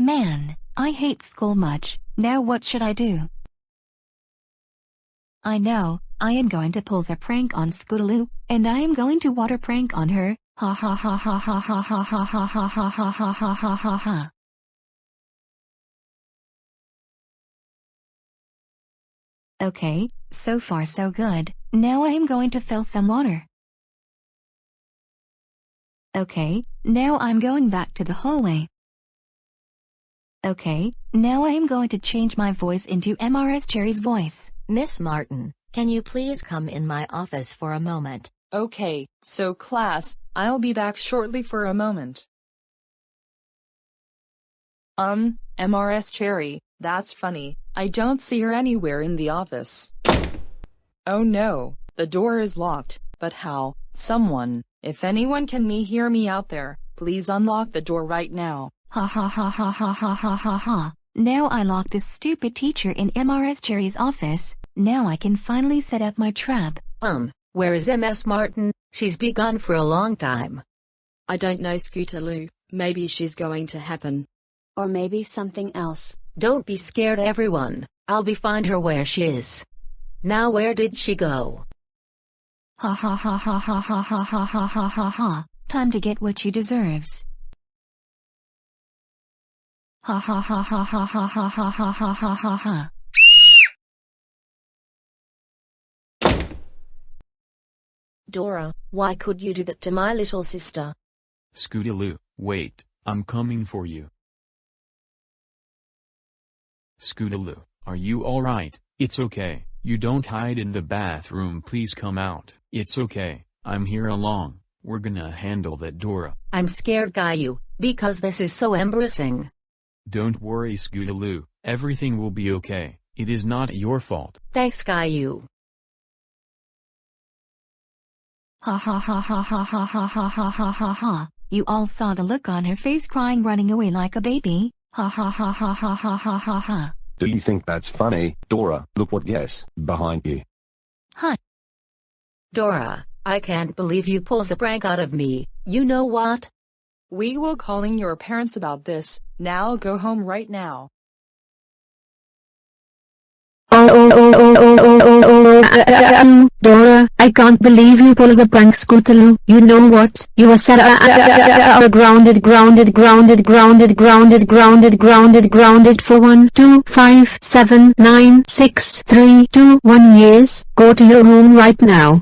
Man, I hate school much, now what should I do? I know, I am going to pull a prank on Scootaloo, and I am going to water prank on her, ha ha ha ha ha ha ha ha ha ha ha ha ha ha ha ha ha. Okay, so far so good, now I am going to fill some water. Okay, now I'm going back to the hallway. Okay, now I am going to change my voice into MRS Cherry's voice. Miss Martin, can you please come in my office for a moment? Okay, so class, I'll be back shortly for a moment. Um, MRS Cherry, that's funny, I don't see her anywhere in the office. Oh no, the door is locked, but how? Someone, if anyone can me hear me out there, please unlock the door right now. Ha ha ha ha ha ha ha ha ha. Now I locked this stupid teacher in MRS Cherry's office, now I can finally set up my trap. Um, where is MS Martin? She's been gone for a long time. I don't know Scootaloo, maybe she's going to happen. Or maybe something else. Don't be scared everyone, I'll be find her where she is. Now where did she go? Ha ha ha ha ha ha ha ha ha ha ha ha. Time to get what you deserves. Ha ha ha ha ha ha ha ha ha ha ha ha ha. Dora, why could you do that to my little sister? Scootaloo, wait, I'm coming for you. Scootaloo, are you alright? It's okay, you don't hide in the bathroom please come out. It's okay, I'm here along, we're gonna handle that Dora. I'm scared Caillou, because this is so embarrassing. Don't worry Scootaloo, everything will be okay, it is not your fault. Thanks Caillou. Ha ha ha ha ha ha ha ha ha ha ha ha. You all saw the look on her face crying running away like a baby. Ha ha ha ha ha ha ha ha ha. Do you think that's funny, Dora? Look what yes, behind you. Huh. Dora, I can't believe you pulls a prank out of me, you know what? We will calling your parents about this, now go home right now. Oh, oh, oh, oh, oh, oh, oh, oh, uh, uh, um, Dora, I can't believe you pulled a prank Scootaloo. You know what? You are uh, uh, uh, uh, grounded, grounded, grounded, grounded, grounded, grounded, grounded, grounded for one, two, five, seven, nine, six, three, two, one years. Go to your room right now.